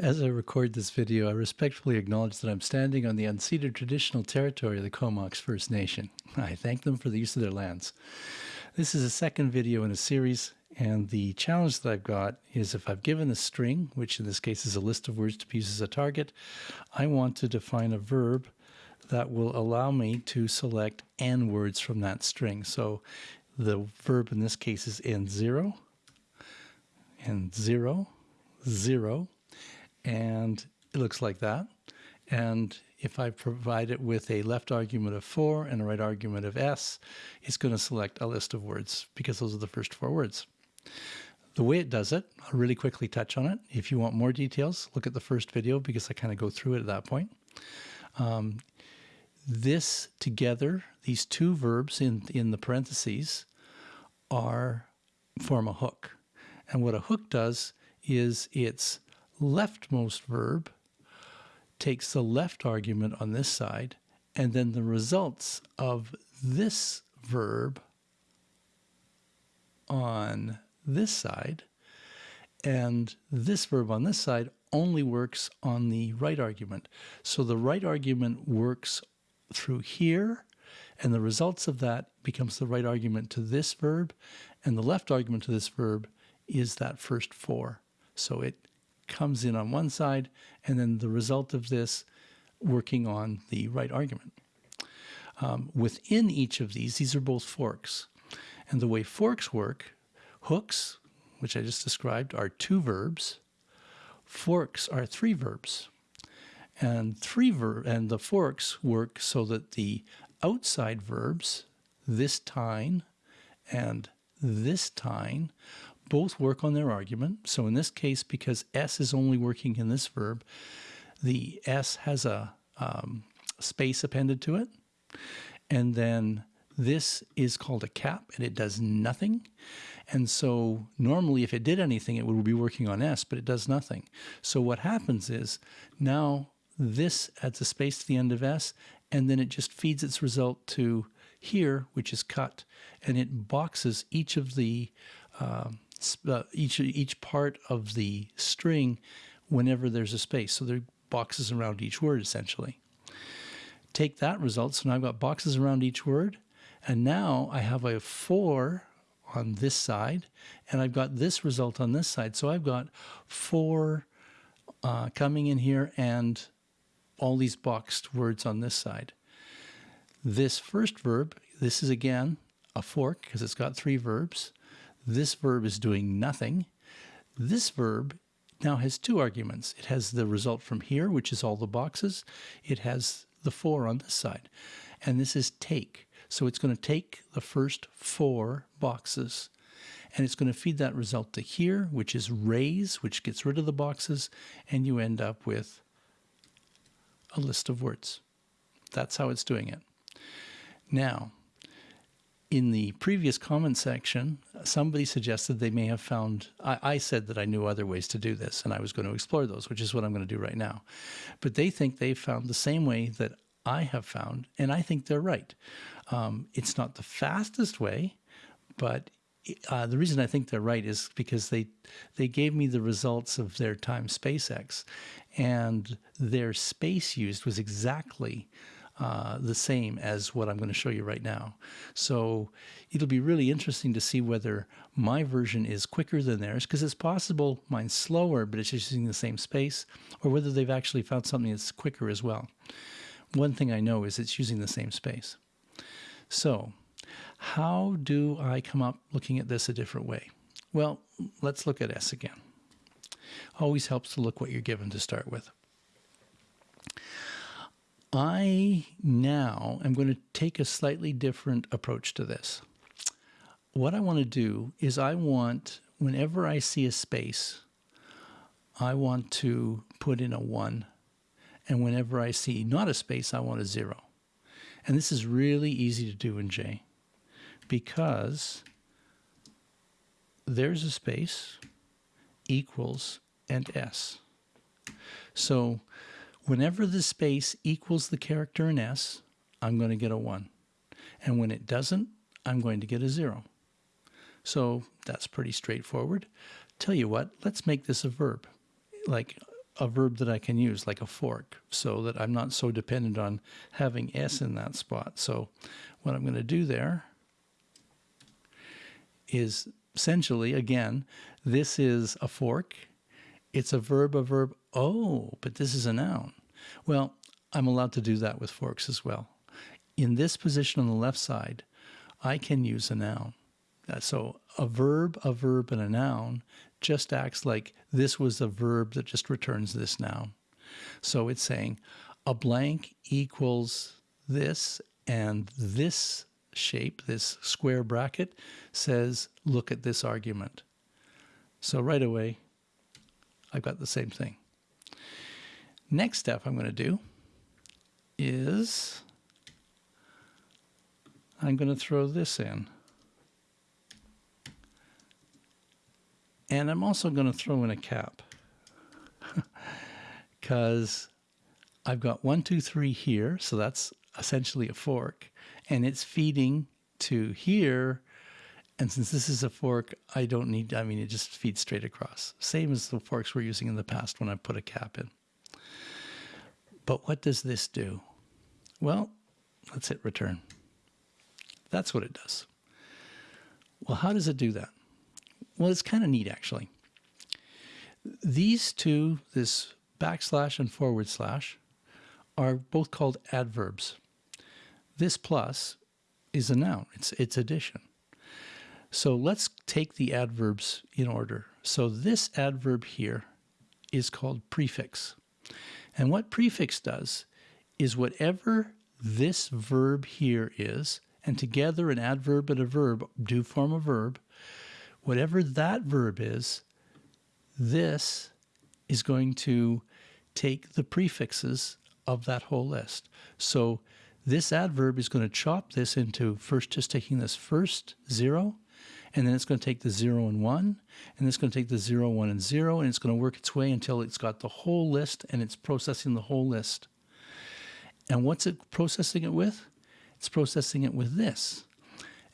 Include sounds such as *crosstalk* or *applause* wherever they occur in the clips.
As I record this video, I respectfully acknowledge that I'm standing on the unceded traditional territory of the Comox First Nation. I thank them for the use of their lands. This is a second video in a series, and the challenge that I've got is if I've given a string, which in this case is a list of words to be used as a target, I want to define a verb that will allow me to select n words from that string. So the verb in this case is n0, and 0, 0, and it looks like that. And if I provide it with a left argument of 4 and a right argument of s, it's going to select a list of words because those are the first four words. The way it does it, I'll really quickly touch on it. If you want more details, look at the first video because I kind of go through it at that point. Um, this together, these two verbs in, in the parentheses, are form a hook. And what a hook does is it's leftmost verb takes the left argument on this side, and then the results of this verb on this side, and this verb on this side only works on the right argument. So the right argument works through here, and the results of that becomes the right argument to this verb, and the left argument to this verb is that first four. So it comes in on one side, and then the result of this working on the right argument. Um, within each of these, these are both forks. And the way forks work, hooks, which I just described, are two verbs. Forks are three verbs. And three ver and the forks work so that the outside verbs, this tine and this tine, both work on their argument. So in this case, because S is only working in this verb, the S has a um, space appended to it. And then this is called a cap and it does nothing. And so normally if it did anything, it would be working on S, but it does nothing. So what happens is now this adds a space to the end of S and then it just feeds its result to here, which is cut, and it boxes each of the um, each each part of the string whenever there's a space. So there are boxes around each word essentially. Take that result. So now I've got boxes around each word, and now I have a four on this side, and I've got this result on this side. So I've got four uh, coming in here and all these boxed words on this side. This first verb, this is again a fork because it's got three verbs. This verb is doing nothing. This verb now has two arguments. It has the result from here, which is all the boxes. It has the four on this side. And this is take. So it's going to take the first four boxes and it's going to feed that result to here, which is raise, which gets rid of the boxes, and you end up with a list of words. That's how it's doing it. Now, in the previous comment section, somebody suggested they may have found, I, I, said that I knew other ways to do this and I was going to explore those, which is what I'm going to do right now. But they think they've found the same way that I have found, and I think they're right. Um, it's not the fastest way, but uh, the reason I think they're right is because they they gave me the results of their timespacex, and their space used was exactly uh, the same as what I'm going to show you right now. So it'll be really interesting to see whether my version is quicker than theirs, because it's possible mine's slower, but it's just using the same space, or whether they've actually found something that's quicker as well. One thing I know is it's using the same space. So how do I come up looking at this a different way? Well, let's look at S again. Always helps to look what you're given to start with. I now am going to take a slightly different approach to this. What I want to do is I want, whenever I see a space, I want to put in a 1. And whenever I see not a space, I want a 0. And this is really easy to do in J because there's a space equals and S. So Whenever the space equals the character in S, I'm going to get a 1. And when it doesn't, I'm going to get a 0. So that's pretty straightforward. Tell you what, let's make this a verb. Like a verb that I can use, like a fork, so that I'm not so dependent on having S in that spot. So what I'm going to do there is essentially, again, this is a fork. It's a verb, a verb. Oh, but this is a noun. Well, I'm allowed to do that with forks as well. In this position on the left side, I can use a noun. Uh, so a verb, a verb, and a noun just acts like this was a verb that just returns this noun. So it's saying a blank equals this, and this shape, this square bracket, says look at this argument. So right away, I've got the same thing. Next step I'm going to do is I'm going to throw this in. And I'm also going to throw in a cap *laughs* because I've got one, two, three here. So that's essentially a fork and it's feeding to here. And since this is a fork, I don't need, I mean, it just feeds straight across. Same as the forks we're using in the past when I put a cap in. But what does this do? Well, let's hit return. That's what it does. Well, how does it do that? Well, it's kind of neat, actually. These two, this backslash and forward slash, are both called adverbs. This plus is a noun. It's, it's addition. So let's take the adverbs in order. So this adverb here is called prefix. And what prefix does is whatever this verb here is, and together an adverb and a verb do form a verb, whatever that verb is, this is going to take the prefixes of that whole list. So this adverb is going to chop this into first just taking this first zero, and then it's going to take the zero and one, and it's going to take the zero, one, and zero, and it's going to work its way until it's got the whole list and it's processing the whole list. And what's it processing it with? It's processing it with this.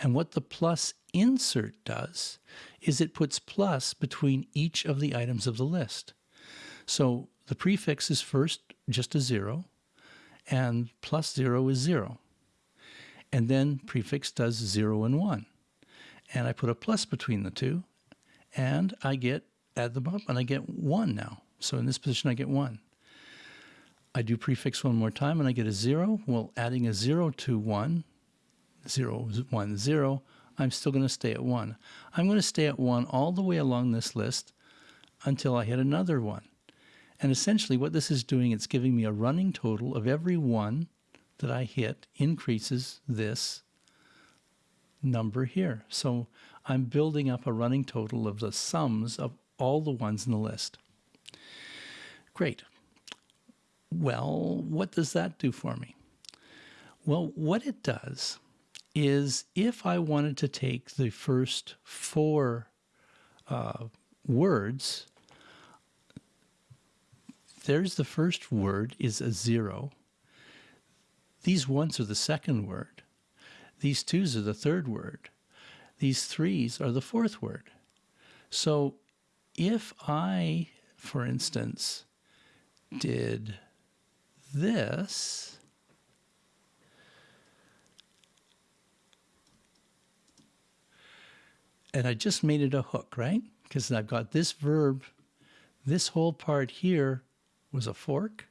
And what the plus insert does is it puts plus between each of the items of the list. So the prefix is first just a zero, and plus zero is zero. And then prefix does zero and one. And I put a plus between the two, and I get, add them up, and I get one now. So in this position, I get one. I do prefix one more time, and I get a zero. Well, adding a zero to one, zero, one, zero, I'm still going to stay at one. I'm going to stay at one all the way along this list until I hit another one. And essentially what this is doing, it's giving me a running total of every one that I hit increases this number here. So I'm building up a running total of the sums of all the ones in the list. Great. Well, what does that do for me? Well, what it does is if I wanted to take the first four uh, words there's the first word is a zero. These ones are the second word. These twos are the third word. These threes are the fourth word. So if I, for instance, did this, and I just made it a hook, right? Because I've got this verb, this whole part here was a fork.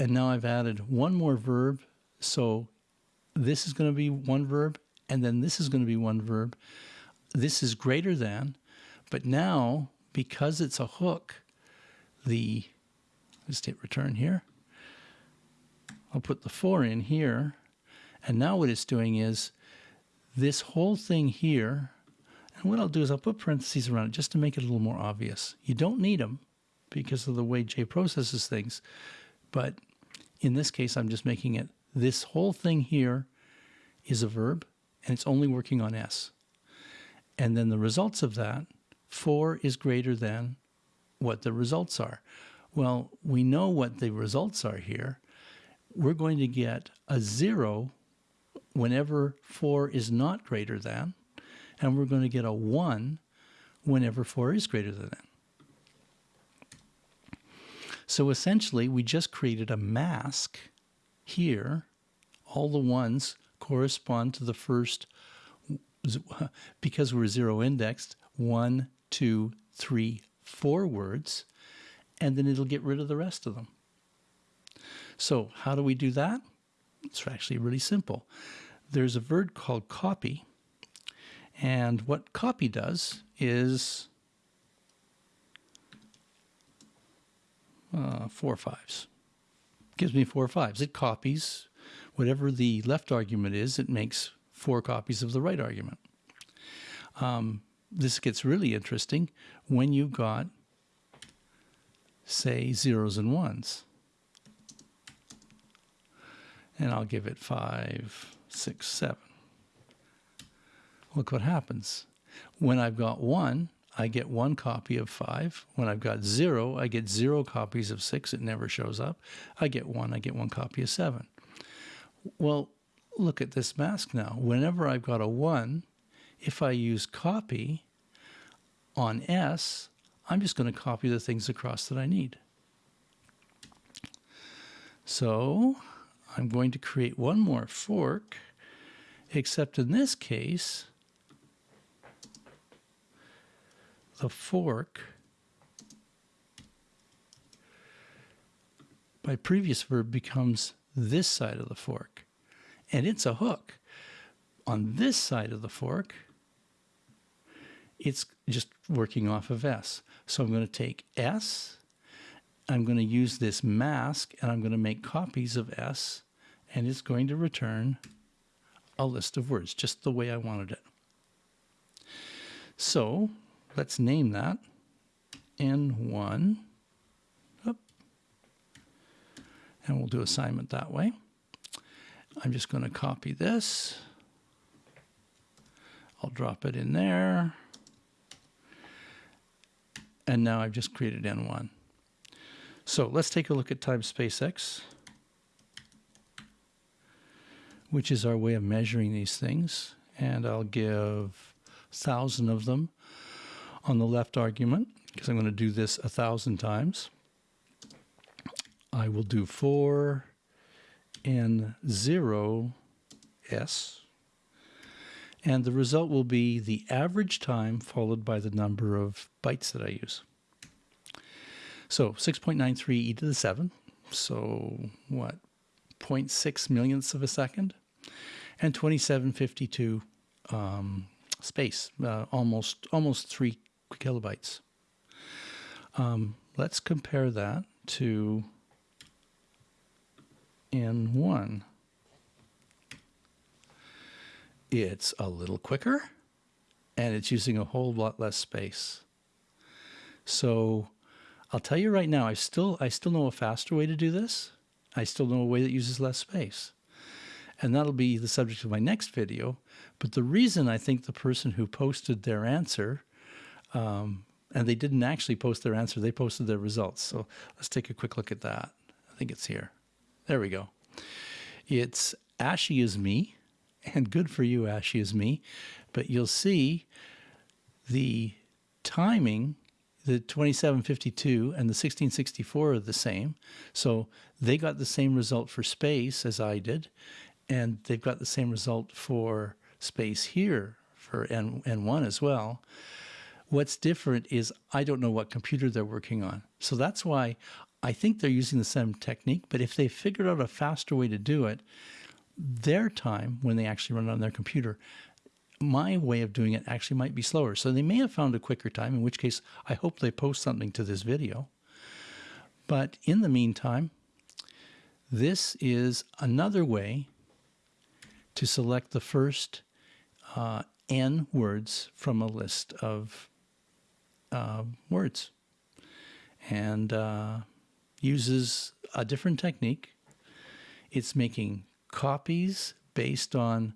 And now I've added one more verb. So this is going to be one verb, and then this is going to be one verb. This is greater than, but now because it's a hook, the, let's hit return here. I'll put the four in here. And now what it's doing is this whole thing here, and what I'll do is I'll put parentheses around it just to make it a little more obvious. You don't need them because of the way J processes things. But in this case, I'm just making it this whole thing here is a verb and it's only working on S. And then the results of that, 4 is greater than what the results are. Well, we know what the results are here. We're going to get a 0 whenever 4 is not greater than, and we're going to get a 1 whenever 4 is greater than. So essentially, we just created a mask here. All the ones correspond to the first, because we're zero indexed, one, two, three, four words, and then it'll get rid of the rest of them. So how do we do that? It's actually really simple. There's a verb called copy, and what copy does is uh, four fives. Gives me four fives. It copies whatever the left argument is, it makes four copies of the right argument. Um, this gets really interesting when you've got, say, zeros and ones. And I'll give it five, six, seven. Look what happens. When I've got one, I get one copy of five. When I've got zero, I get zero copies of six. It never shows up. I get one, I get one copy of seven. Well, look at this mask now. Whenever I've got a one, if I use copy on S, I'm just going to copy the things across that I need. So I'm going to create one more fork, except in this case, the fork by previous verb becomes this side of the fork. And it's a hook. On this side of the fork, it's just working off of S. So I'm going to take S, I'm going to use this mask, and I'm going to make copies of S, and it's going to return a list of words, just the way I wanted it. So let's name that N1. And we'll do assignment that way. I'm just going to copy this. I'll drop it in there. And now I've just created N1. So let's take a look at timespacex, which is our way of measuring these things. And I'll give 1,000 of them on the left argument, because I'm going to do this a thousand times. I will do 4 and 0 s, and the result will be the average time followed by the number of bytes that I use. So 6.93 e to the 7, so what, 0.6 millionths of a second, and 2752 um, space, uh, almost almost three kilobytes. Um, let's compare that to N1. It's a little quicker and it's using a whole lot less space. So I'll tell you right now, I still, I still know a faster way to do this. I still know a way that uses less space. And that'll be the subject of my next video. But the reason I think the person who posted their answer, um, and they didn't actually post their answer, they posted their results. So let's take a quick look at that. I think it's here. There we go. It's Ashy is me, and good for you, Ashy is me. But you'll see the timing, the 2752 and the 1664 are the same. So they got the same result for space as I did, and they've got the same result for space here for N, N1 as well. What's different is I don't know what computer they're working on. So that's why I think they're using the same technique, but if they figured out a faster way to do it, their time when they actually run it on their computer, my way of doing it actually might be slower. So they may have found a quicker time, in which case I hope they post something to this video. But in the meantime, this is another way to select the first uh, n words from a list of uh, words. And uh, uses a different technique. It's making copies based on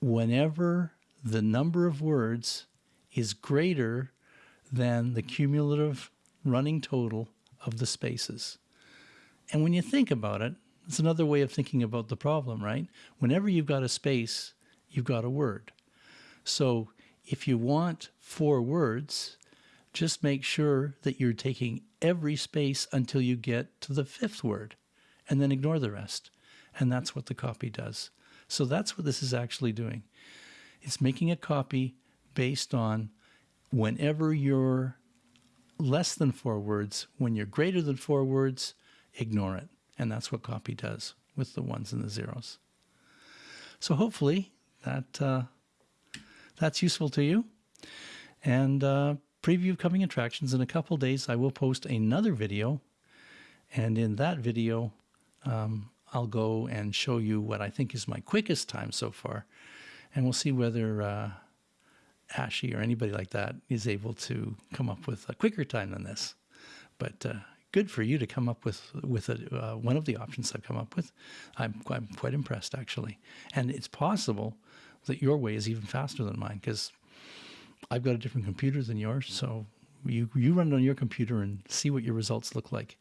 whenever the number of words is greater than the cumulative running total of the spaces. And when you think about it, it's another way of thinking about the problem, right? Whenever you've got a space, you've got a word. So if you want four words, just make sure that you're taking every space until you get to the fifth word and then ignore the rest. And that's what the copy does. So that's what this is actually doing. It's making a copy based on whenever you're less than four words, when you're greater than four words, ignore it. And that's what copy does with the ones and the zeros. So hopefully that uh, that's useful to you. And uh, preview of coming attractions. In a couple days, I will post another video. And in that video, um, I'll go and show you what I think is my quickest time so far. And we'll see whether uh, Ashy or anybody like that is able to come up with a quicker time than this. But uh, good for you to come up with with a, uh, one of the options I've come up with. I'm, I'm quite impressed actually, and it's possible that your way is even faster than mine because I've got a different computer than yours. So you you run it on your computer and see what your results look like,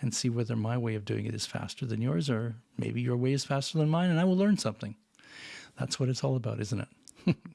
and see whether my way of doing it is faster than yours, or maybe your way is faster than mine, and I will learn something. That's what it's all about, isn't it? *laughs*